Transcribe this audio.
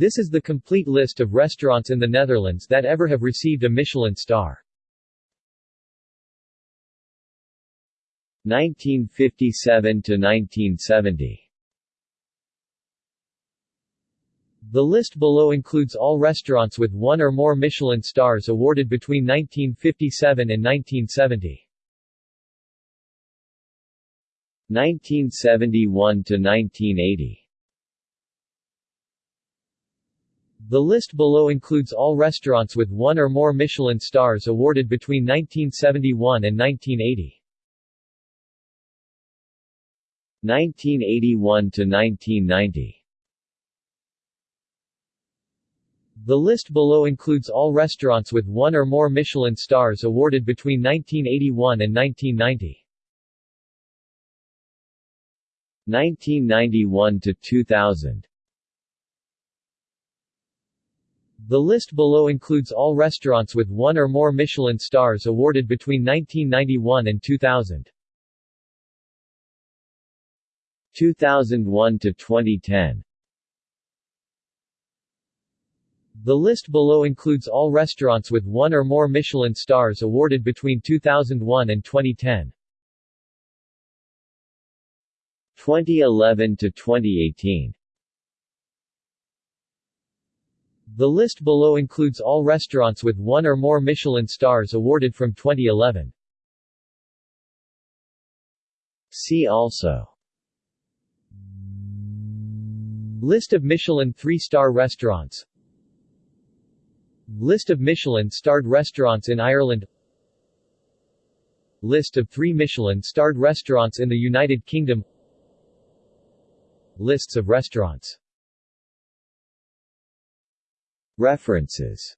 This is the complete list of restaurants in the Netherlands that ever have received a Michelin star. 1957 to 1970 The list below includes all restaurants with one or more Michelin stars awarded between 1957 and 1970. 1971 to 1980 The list below includes all restaurants with one or more Michelin stars awarded between 1971 and 1980. 1981 to 1990 The list below includes all restaurants with one or more Michelin stars awarded between 1981 and 1990. 1991 to 2000 The list below includes all restaurants with one or more Michelin stars awarded between 1991 and 2000. 2001 to 2010 The list below includes all restaurants with one or more Michelin stars awarded between 2001 and 2010. 2011 to 2018 The list below includes all restaurants with one or more Michelin stars awarded from 2011. See also. List of Michelin 3-star restaurants. List of Michelin-starred restaurants in Ireland. List of three Michelin-starred restaurants in the United Kingdom. Lists of restaurants References